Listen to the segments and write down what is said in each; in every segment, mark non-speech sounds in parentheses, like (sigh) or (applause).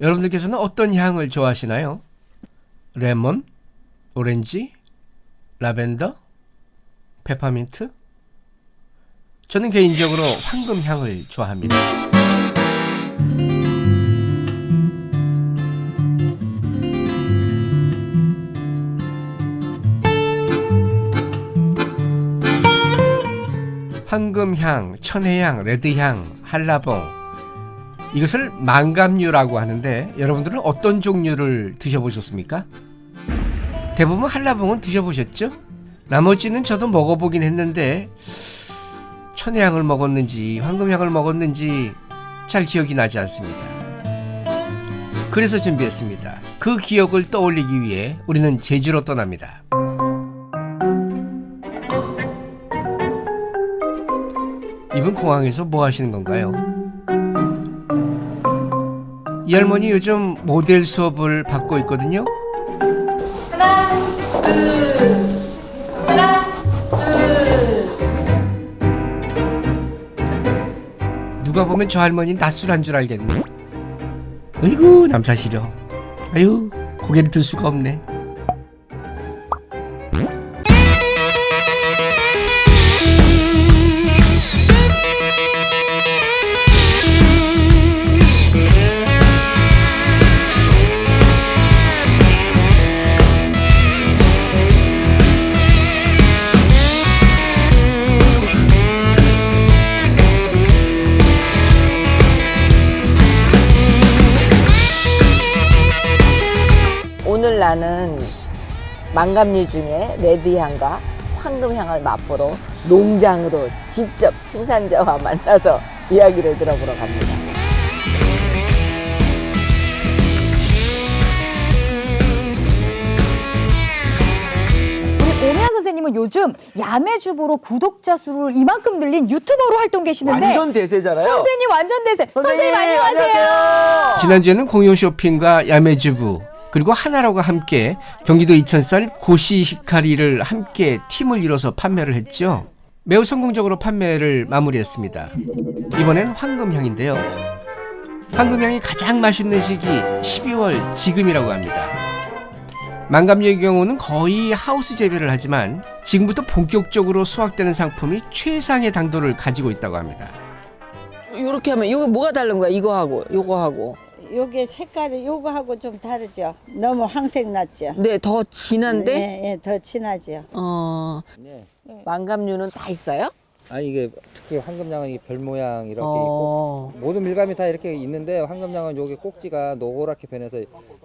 여러분들께서는 어떤 향을 좋아하시나요? 레몬, 오렌지, 라벤더, 페퍼민트? 저는 개인적으로 황금향을 좋아합니다. 황금향, 천혜향, 레드향, 한라봉 이것을 망감류라고 하는데 여러분들은 어떤 종류를 드셔보셨습니까? 대부분 한라봉은 드셔보셨죠? 나머지는 저도 먹어보긴 했는데 천혜향을 먹었는지 황금향을 먹었는지 잘 기억이 나지 않습니다. 그래서 준비했습니다. 그 기억을 떠올리기 위해 우리는 제주로 떠납니다. 이분 공항에서 뭐 하시는 건가요? 이 할머니 요즘 모델 수업을 받고 있거든요. 하나, 둘, 하나, 둘. 누가 보면 저 할머니 낯술한 줄 알겠네. 어이구 남사시려. 아유 고개를 들 수가 없네. 나는 망감류 중에 레드향과 황금향을 맛보러 농장으로 직접 생산자와 만나서 이야기를 들어보러 갑니다. 우리 선생님은 요즘 야매주부로 구독자 수를 이만큼 늘린 유튜버로 활동 계시는데 완전 대세잖아요. 선생님 완전 대세. 선생님, 안녕하세요. 안녕하세요. 지난주에는 공용 쇼핑과 야매주부 그리고 하나로가 함께 경기도 이천쌀 고시 히카리를 함께 팀을 이뤄서 판매를 했죠. 매우 성공적으로 판매를 마무리했습니다. 이번엔 황금향인데요. 황금향이 가장 맛있는 시기 12월 지금이라고 합니다. 망감류의 경우는 거의 하우스 재배를 하지만 지금부터 본격적으로 수확되는 상품이 최상의 당도를 가지고 있다고 합니다. 이렇게 하면 이거 뭐가 다른 거야? 이거하고 이거하고. 요게 색깔이 요거하고 좀 다르죠. 너무 황색 났죠. 네, 더 진한데 예, 예, 더 진하죠. 어, 네. 망감류는 다 있어요? 아니 이게 특히 황금장은 이 별 모양 이렇게 어. 있고 모든 밀감이 다 이렇게 있는데 황금장은 여기 꼭지가 노랗게 변해서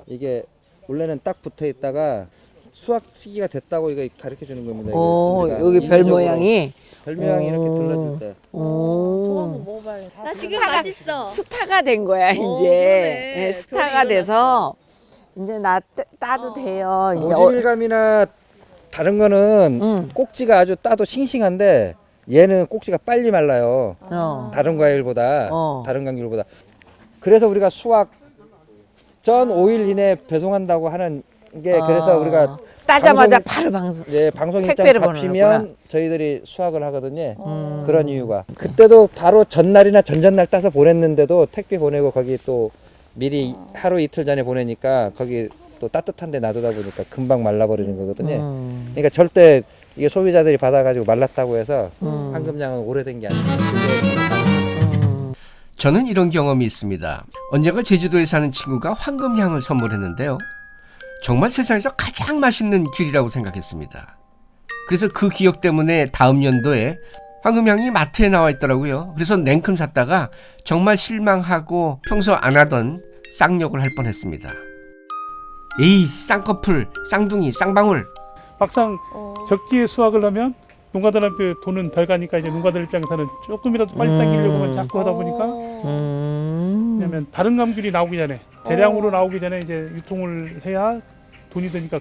이게 원래는 딱 붙어 있다가 수확 시기가 됐다고 이거 가르쳐 주는 겁니다. 이게 어, 우리가 여기 별 모양이. 별 모양이 이렇게 어. 들러줄 때. 오. 나 지금 스타가- 맛있어. 스타가 된 거야 이제 그러네. 예, 스타가 돼서 이제 나 따- 따도 돼요 이제 어, 모질감이나 다른 거는 응. 꼭지가 아주 따도 싱싱한데 얘는 꼭지가 빨리 말라요. 어. 다른 과일보다 어. 다른 감귤보다 그래서 우리가 수확 전 5일 이내 배송한다고 하는 게 그래서 어. 우리가 따자마자 방송- 바로 방송 예, 방송 일정 택배를 잡히면. 저희들이 수확을 하거든요. 음. 그런 이유가 그때도 바로 전날이나 전전날 따서 보냈는데도 택배 보내고 거기 또 미리 하루 이틀 전에 보내니까 거기 또 따뜻한 데 놔두다 보니까 금방 말라버리는 거거든요. 음. 그러니까 절대 이게 소비자들이 받아가지고 말랐다고 해서 음. 황금장은 오래된 게 아니에요. 음. 저는 이런 경험이 있습니다. 언젠가 제주도에 사는 친구가 황금향을 선물했는데요. 정말 세상에서 가장 맛있는 귤이라고 생각했습니다. 그래서 그 기억 때문에 다음 연도에 황금향이 마트에 나와 있더라고요. 그래서 냉큼 샀다가 정말 실망하고 평소 안 하던 쌍욕을 할 뻔했습니다. 에이 쌍꺼풀, 쌍둥이, 쌍방울 막상 적기에 수확을 하면 농가들한테 돈은 덜 가니까 이제 농가들 입장에서는 조금이라도 빨리 당기려고만 자꾸 하다 보니까 음. 왜냐면 다른 감귤이 나오기 전에 대량으로 나오기 전에 이제 유통을 해야 돈이 드니까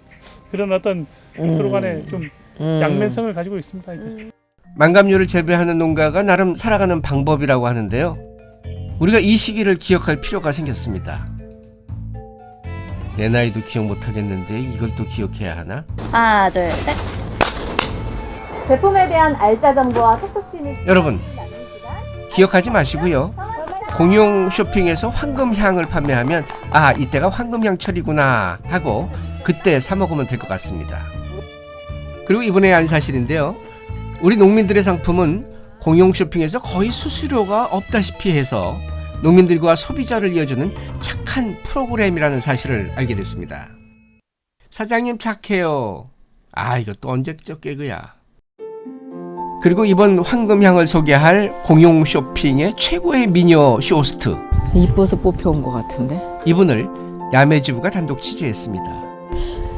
그런 어떤 서로 간에 좀 음. 양면성을 가지고 있습니다. 이제. 망감류를 재배하는 농가가 나름 살아가는 방법이라고 하는데요. 우리가 이 시기를 기억할 필요가 생겼습니다. 내 나이도 기억 못하겠는데 이걸 또 기억해야 하나? 하나, 둘, 셋. 제품에 대한 알짜 정보와 톡톡 튀는 여러분 기억하지 마시고요. 공용 쇼핑에서 황금향을 판매하면 아 이때가 황금향철이구나 하고 그때 사 먹으면 될 것 같습니다. 그리고 이번에 안 사실인데요. 우리 농민들의 상품은 공영 쇼핑에서 거의 수수료가 없다시피 해서 농민들과 소비자를 이어주는 착한 프로그램이라는 사실을 알게 됐습니다. 사장님 착해요. 아 이거 또 언제적 개그야. 그리고 이번 황금향을 소개할 공영 쇼핑의 최고의 미녀 쇼호스트 이뻐서 뽑혀온 것 같은데. 이분을 야매주부가 단독 취재했습니다.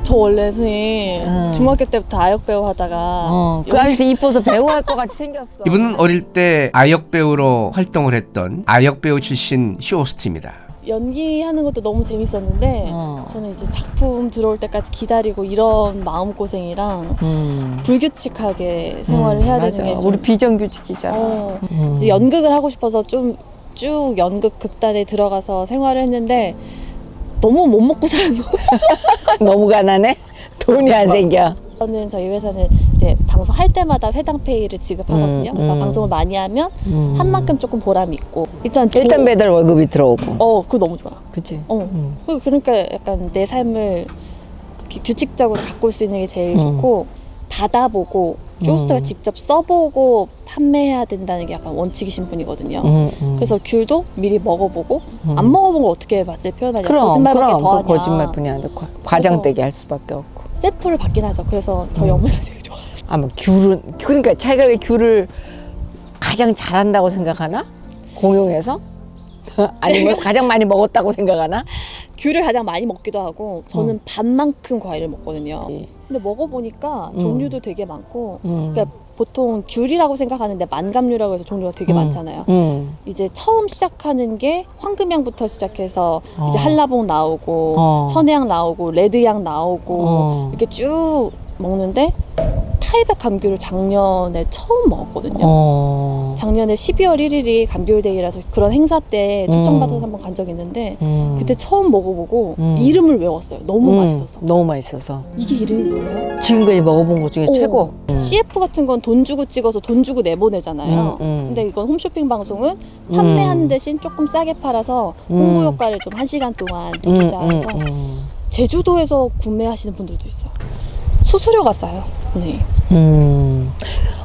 저 원래 선생님 응. 중학교 때부터 아역 배우 하다가 어, 그 아저씨 이뻐서 배우 할 것 같이 생겼어. 이분은 어릴 때 아역 배우로 활동을 했던 아역 배우 출신 쇼호스트입니다. 연기하는 것도 너무 재밌었는데 어. 저는 이제 작품 들어올 때까지 기다리고 이런 마음고생이랑 음. 불규칙하게 생활을 음, 해야 맞아. 되는 게 좀, 우리 비정규직이잖아. 어, 음. 이제 연극을 하고 싶어서 좀 쭉 연극 극단에 들어가서 생활을 했는데 너무 못 먹고 사는 거예요. (laughs) 너무 가난해? 돈이 안 생겨. 저는 저희 회사는 방송 할 때마다 회당 페이를 지급하거든요. 음, 그래서 음. 방송을 많이 하면 음. 한 만큼 조금 보람이 있고 일단 도- 일단 매달 월급이 들어오고. 어 그거 너무 좋아. 그치? 어 음. 그- 그러니까 약간 내 삶을 규칙적으로 가꿀 수 있는 게 제일 음. 좋고 받아보고 쇼스트가 음. 직접 써보고 판매해야 된다는 게 약간 원칙이신 분이거든요. 음, 음. 그래서 귤도 미리 먹어보고 음. 안 먹어본 걸 어떻게 맛을 표현하냐 그럼 거짓말밖에 그럼 더 하냐 그 거짓말뿐이. 과- 과장되게 할 수밖에 없고. 셀프를 받긴 하죠 그래서 저희 음. 좋 아 아마 귤은 그러니까 자기가 왜 귤을 가장 잘한다고 생각하나? 공용에서? (laughs) 아니면 가장 많이 먹었다고 생각하나? 귤을 가장 많이 먹기도 하고 저는 반만큼 과일을 먹거든요 예. 근데 먹어보니까 음. 종류도 되게 많고 음. 그러니까 보통 귤이라고 생각하는데 만감류라고 해서 종류가 되게 음. 많잖아요 음. 이제 처음 시작하는 게 황금향부터 시작해서 어. 이제 한라봉 나오고 어. 천혜향 나오고 레드향 나오고 어. 이렇게 쭉 먹는데 타이백 감귤을 작년에 처음 먹었거든요. 어. 작년에 12월 1일이 감귤데이라서 그런 행사 때 초청받아서 음. 한번 간 적이 있는데 음. 그때 처음 먹어보고 음. 이름을 외웠어요. 너무 음. 맛있어서. 너무 맛있어서. 이게 이름이 뭐예요? 지금까지 먹어본 것 중에 오. 최고. 음. CF 같은 건 돈 주고 찍어서 돈 주고 내보내잖아요. 음, 음. 근데 이건 홈쇼핑 방송은 판매하는 음. 대신 조금 싸게 팔아서 음. 홍보 효과를 좀 한 시간 동안 음, 음, 음. 제주도에서 구매하시는 분들도 있어요. 수수료가 싸요, 선생님. 음.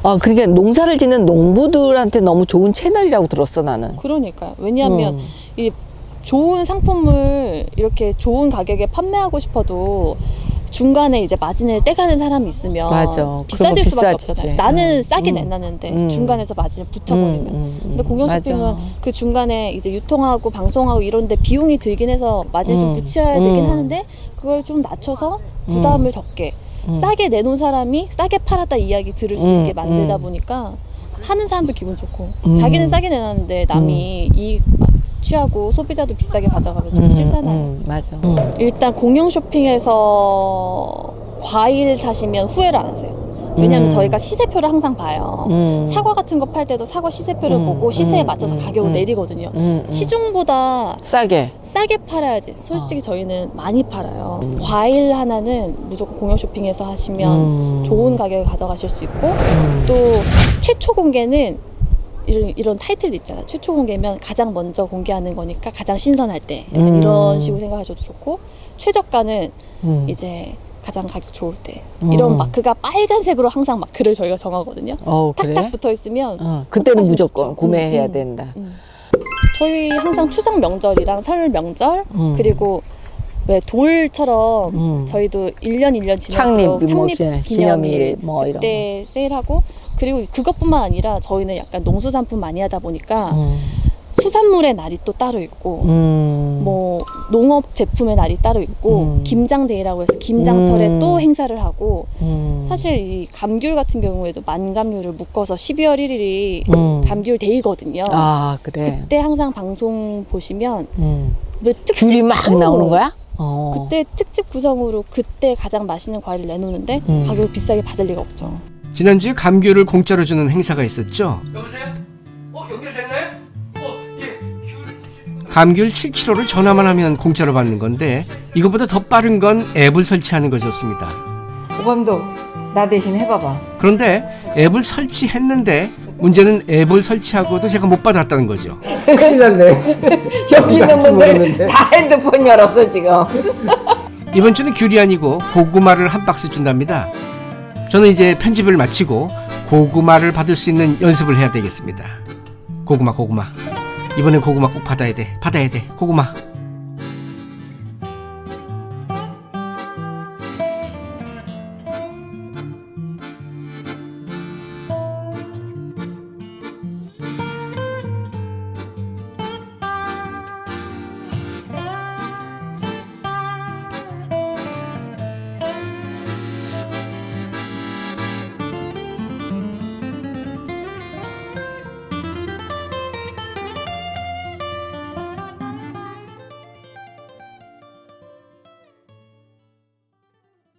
아, 그러니까 농사를 짓는 농부들한테 너무 좋은 채널이라고 들었어, 나는. 그러니까요. 왜냐하면 음. 이 좋은 상품을 이렇게 좋은 가격에 판매하고 싶어도 중간에 이제 마진을 떼가는 사람이 있으면 맞아. 비싸질 수밖에 비싸지지. 없잖아요. 나는 음, 싸게 음, 내놨는데 음. 중간에서 마진을 붙여버리면. 음, 음, 근데 음. 공영 맞아. 쇼핑은 그 중간에 이제 유통하고 방송하고 이런데 비용이 들긴 해서 마진을 좀 음, 붙여야 되긴 음. 하는데 그걸 좀 낮춰서 부담을 적게 음. 싸게 내놓은 사람이 싸게 팔았다 이야기 들을 수 음, 있게 만들다 음. 보니까 하는 사람도 기분 좋고 음. 자기는 싸게 내놨는데 남이 이익 취하고 소비자도 비싸게 가져가면 좀 음, 싫잖아요. 음, 맞아. 음. 일단 공영 쇼핑에서 과일 사시면 후회를 안 하세요. 왜냐하면 음. 저희가 시세표를 항상 봐요. 음. 사과 같은 거 팔 때도 사과 시세표를 음, 보고 시세에 음, 맞춰서 음, 가격을 음. 내리거든요. 음, 음. 시중보다 싸게. 싸게 팔아야지. 어. 솔직히 저희는 많이 팔아요. 과일 하나는 무조건 공영 쇼핑에서 하시면 음. 좋은 가격에 가져가실 수 있고 음. 또 최초 공개는 이런, 이런 타이틀도 있잖아요. 최초 공개면 가장 먼저 공개하는 거니까 가장 신선할 때 약간 음. 이런 식으로 생각하셔도 좋고 최저가는 음. 이제 가장 가격 좋을 때 음. 이런 마크가 빨간색으로 항상 마크를 저희가 정하거든요. 어, 그래? 딱딱 붙어 있으면 어, 그때는 무조건 좋죠. 구매해야 음, 음. 된다. 저희 항상 추석 명절이랑 설 명절 음. 그리고 왜 돌처럼 음. 저희도 1년 1년 창립, 뭐, 창립 기념일, 기념일 뭐 이런 그때 세일하고 그리고 그것뿐만 아니라 저희는 약간 농수산품 많이 하다 보니까 음. 수산물의 날이 또 따로 있고 음. 뭐 농업 제품의 날이 따로 있고 음. 김장데이라고 해서 김장철에 음. 또 행사를 하고 음. 사실 이 감귤 같은 경우에도 만감류를 묶어서 12월 1일이 음. 감귤 데이거든요. 아, 그래. 그때 항상 방송 보시면 음. 왜 특집 귤이 막 어, 나오는 거야? 어. 그때 특집 구성으로 그때 가장 맛있는 과일을 내놓는데 음. 가격을 비싸게 받을 리가 없죠. 지난주에 감귤을 공짜로 주는 행사가 있었죠. 여보세요? 감귤 7kg를 전화만 하면 공짜로 받는 건데 이것보다 더 빠른 건 앱을 설치하는 것이었습니다. 오감도 나 대신 해봐봐. 그런데 앱을 설치했는데 문제는 앱을 설치하고도 제가 못 받았다는 거죠. (laughs) 큰일 났네. (laughs) 여기 있는 분들 다 핸드폰 열었어 지금. (laughs) 이번 주는 귤이 아니고 고구마를 한 박스 준답니다. 저는 이제 편집을 마치고 고구마를 받을 수 있는 연습을 해야 되겠습니다. 고구마 고구마. 이번엔 고구마 꼭 받아야 돼. 받아야 돼. 고구마.